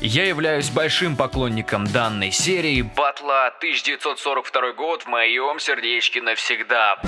Я являюсь большим поклонником данной серии Батла 1942 год в моем сердечке навсегда.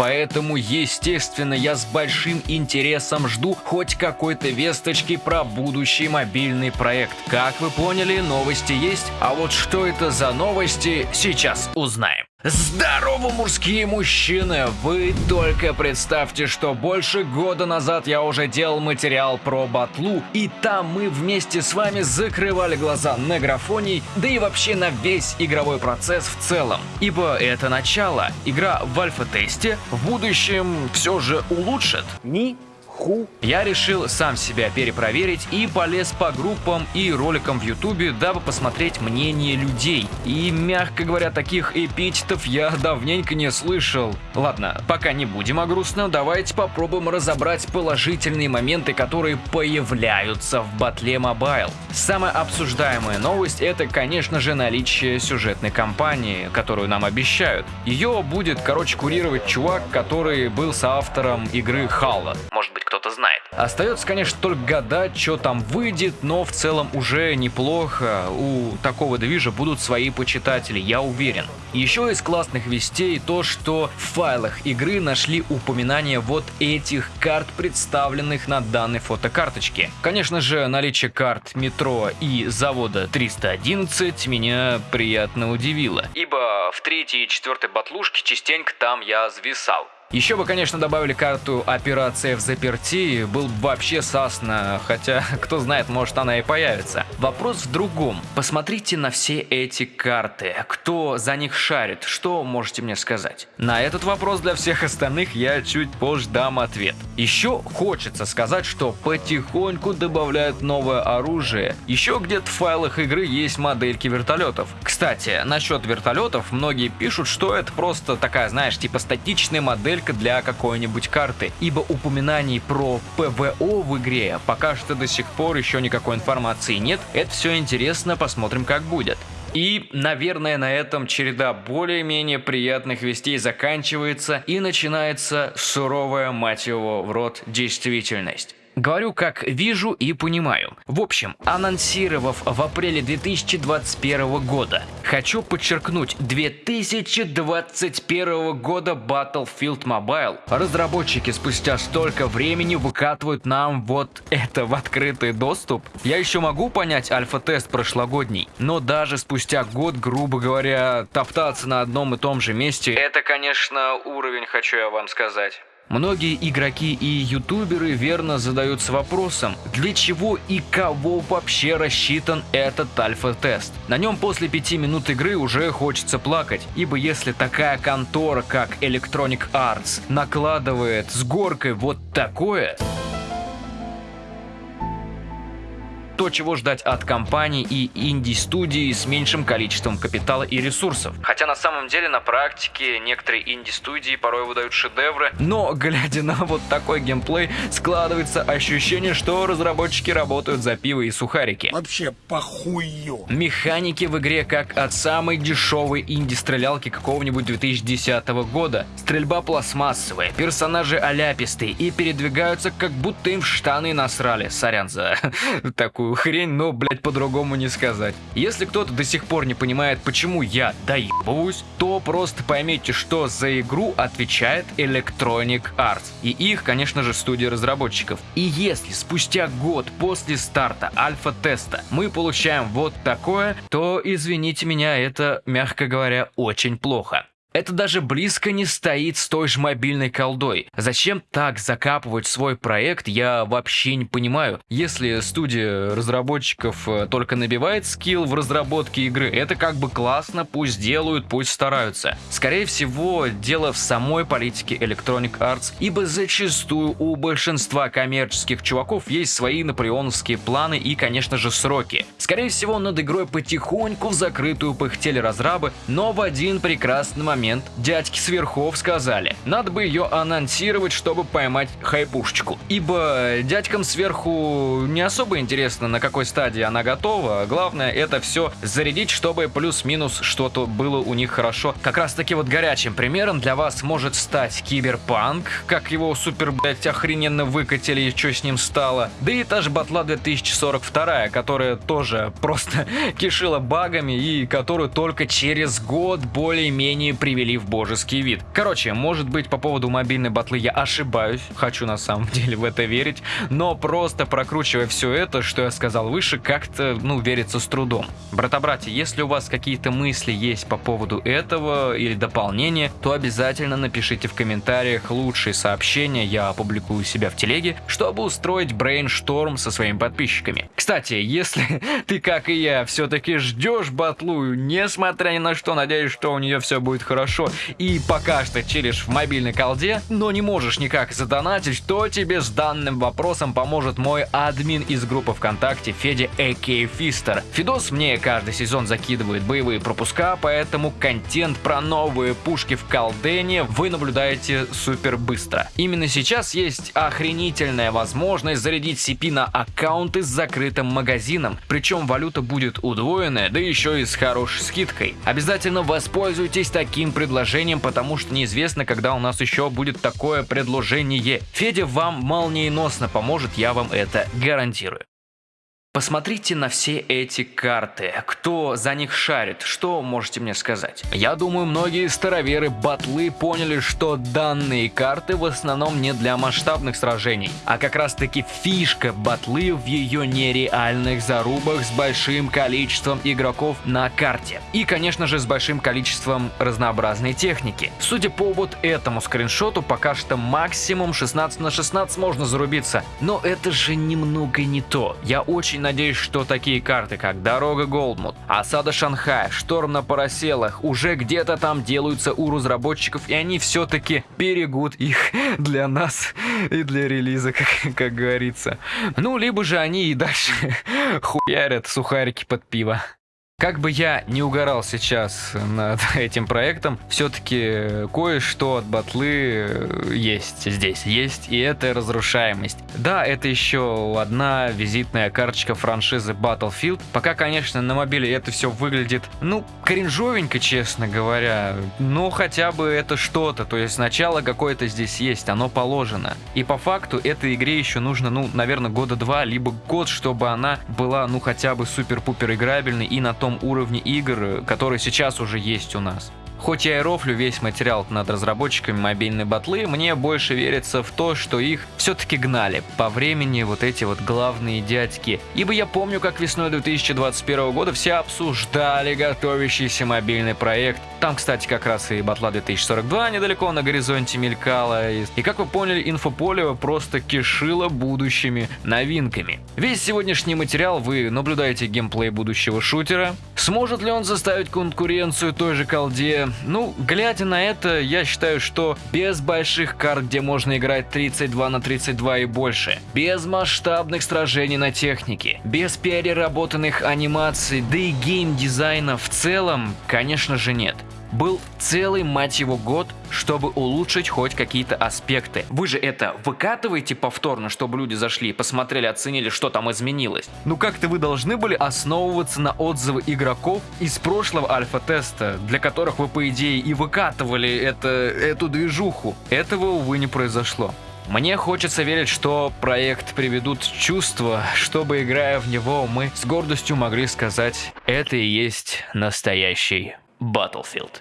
Поэтому, естественно, я с большим интересом жду хоть какой-то весточки про будущий мобильный проект. Как вы поняли, новости есть, а вот что это за новости, сейчас узнаем. Здорово, мужские мужчины! Вы только представьте, что больше года назад я уже делал материал про батлу, и там мы вместе с вами закрывали глаза на графоний, да и вообще на весь игровой процесс в целом. Ибо это начало. Игра в альфа-тесте в будущем все же улучшит. Ни ху. Я решил сам себя перепроверить и полез по группам и роликам в ютубе, дабы посмотреть мнение людей. И, мягко говоря, таких эпитетов я давненько не слышал. Ладно, пока не будем о грустном, давайте попробуем разобрать положительные моменты, которые появляются в батле Mobile. Самая обсуждаемая новость это, конечно же, наличие сюжетной кампании, которую нам обещают. Ее будет, короче, курировать чувак, который был соавтором игры Halo. Может быть, кто-то знает. Остается, конечно, только гадать, что там выйдет, но в целом уже неплохо. У такого движа будут свои почитатели, я уверен. Еще из классных вестей то, что в файлах игры нашли упоминание вот этих карт, представленных на данной фотокарточке. Конечно же, наличие карт метро и завода 311 меня приятно удивило, ибо в третьей и четвертой батлушке частенько там я зависал. Еще бы, конечно, добавили карту «Операция в заперти», был бы вообще сасно, хотя, кто знает, может она и появится. Вопрос в другом. Посмотрите на все эти карты. Кто за них шарит? Что можете мне сказать? На этот вопрос для всех остальных я чуть позже дам ответ. Еще хочется сказать, что потихоньку добавляют новое оружие. Еще где-то в файлах игры есть модельки вертолетов. Кстати, насчет вертолетов, многие пишут, что это просто такая, знаешь, типа статичная модель только для какой-нибудь карты, ибо упоминаний про ПВО в игре пока что до сих пор еще никакой информации нет. Это все интересно, посмотрим как будет. И, наверное, на этом череда более-менее приятных вестей заканчивается и начинается суровая, мать его, в рот действительность. Говорю, как вижу и понимаю. В общем, анонсировав в апреле 2021 года, хочу подчеркнуть 2021 года Battlefield Mobile, разработчики спустя столько времени выкатывают нам вот это в открытый доступ. Я еще могу понять альфа-тест прошлогодний, но даже спустя год, грубо говоря, топтаться на одном и том же месте, это, конечно, уровень, хочу я вам сказать. Многие игроки и ютуберы верно задаются вопросом, для чего и кого вообще рассчитан этот альфа-тест. На нем после пяти минут игры уже хочется плакать, ибо если такая контора, как Electronic Arts, накладывает с горкой вот такое, то, чего ждать от компаний и инди-студии с меньшим количеством капитала и ресурсов. Хотя на самом деле на практике некоторые инди-студии порой выдают шедевры, но глядя на вот такой геймплей, складывается ощущение, что разработчики работают за пиво и сухарики. Вообще похую. Механики в игре как от самой дешевой инди-стрелялки какого-нибудь 2010 года. Стрельба пластмассовая, персонажи оляпистые и передвигаются как будто им в штаны насрали. Сорян за такую такую хрень, но, блядь, по-другому не сказать. Если кто-то до сих пор не понимает, почему я доебываюсь, то просто поймите, что за игру отвечает Electronic Arts. И их, конечно же, студия разработчиков. И если спустя год после старта альфа-теста мы получаем вот такое, то, извините меня, это, мягко говоря, очень плохо. Это даже близко не стоит с той же мобильной колдой. Зачем так закапывать свой проект, я вообще не понимаю. Если студия разработчиков э, только набивает скилл в разработке игры, это как бы классно, пусть делают, пусть стараются. Скорее всего, дело в самой политике Electronic Arts, ибо зачастую у большинства коммерческих чуваков есть свои наполеоновские планы и, конечно же, сроки. Скорее всего, над игрой потихоньку в закрытую пыхтели разрабы, но в один прекрасный момент момент дядьки сверхов сказали, надо бы ее анонсировать, чтобы поймать хайпушечку. Ибо дядькам сверху не особо интересно, на какой стадии она готова. Главное это все зарядить, чтобы плюс-минус что-то было у них хорошо. Как раз таки вот горячим примером для вас может стать Киберпанк, как его супер, блять, охрененно выкатили и что с ним стало. Да и та же Батла 2042, которая тоже просто кишила багами и которую только через год более-менее привели в божеский вид. Короче, может быть по поводу мобильной батлы я ошибаюсь, хочу на самом деле в это верить, но просто прокручивая все это, что я сказал выше, как-то, ну, верится с трудом. Брата-братья, если у вас какие-то мысли есть по поводу этого или дополнения, то обязательно напишите в комментариях лучшие сообщения, я опубликую себя в телеге, чтобы устроить брейншторм со своими подписчиками. Кстати, если ты, как и я, все-таки ждешь батлу, несмотря ни на что, надеюсь, что у нее все будет хорошо, и пока что чилишь в мобильной колде, но не можешь никак задонатить, то тебе с данным вопросом поможет мой админ из группы ВКонтакте Федя А.К. Фистер. Фидос мне каждый сезон закидывает боевые пропуска, поэтому контент про новые пушки в колдене вы наблюдаете супер быстро. Именно сейчас есть охренительная возможность зарядить CP на аккаунты с закрытым магазином, причем валюта будет удвоенная, да еще и с хорошей скидкой. Обязательно воспользуйтесь таким предложением, потому что неизвестно, когда у нас еще будет такое предложение. Федя вам молниеносно поможет, я вам это гарантирую. Посмотрите на все эти карты. Кто за них шарит? Что можете мне сказать? Я думаю, многие староверы батлы поняли, что данные карты в основном не для масштабных сражений, а как раз таки фишка батлы в ее нереальных зарубах с большим количеством игроков на карте. И, конечно же, с большим количеством разнообразной техники. Судя по вот этому скриншоту, пока что максимум 16 на 16 можно зарубиться. Но это же немного не то. Я очень очень надеюсь, что такие карты, как Дорога Голдмут, Осада Шанхая, Шторм на Параселах уже где-то там делаются у разработчиков, и они все-таки берегут их для нас и для релиза, как, как говорится. Ну, либо же они и дальше хуярят сухарики под пиво. Как бы я не угорал сейчас над этим проектом, все-таки кое-что от батлы есть здесь. Есть, и это разрушаемость. Да, это еще одна визитная карточка франшизы Battlefield. Пока, конечно, на мобиле это все выглядит, ну, кринжовенько, честно говоря. Но хотя бы это что-то. То есть начало какое-то здесь есть, оно положено. И по факту этой игре еще нужно, ну, наверное, года два, либо год, чтобы она была, ну, хотя бы супер-пупер играбельной и на том том уровне игр, который сейчас уже есть у нас. Хоть я и рофлю весь материал над разработчиками мобильной батлы, мне больше верится в то, что их все-таки гнали по времени вот эти вот главные дядьки. Ибо я помню, как весной 2021 года все обсуждали готовящийся мобильный проект. Там, кстати, как раз и батла 2042 недалеко на горизонте мелькала. И как вы поняли, инфополе просто кишило будущими новинками. Весь сегодняшний материал вы наблюдаете геймплей будущего шутера. Сможет ли он заставить конкуренцию той же колде? Ну, глядя на это, я считаю, что без больших карт, где можно играть 32 на 32 и больше, без масштабных сражений на технике, без переработанных анимаций, да и геймдизайна в целом, конечно же нет был целый, мать его, год, чтобы улучшить хоть какие-то аспекты. Вы же это выкатываете повторно, чтобы люди зашли, посмотрели, оценили, что там изменилось. Ну как-то вы должны были основываться на отзывы игроков из прошлого альфа-теста, для которых вы, по идее, и выкатывали это, эту движуху. Этого, увы, не произошло. Мне хочется верить, что проект приведут чувства, чтобы, играя в него, мы с гордостью могли сказать, это и есть настоящий Battlefield.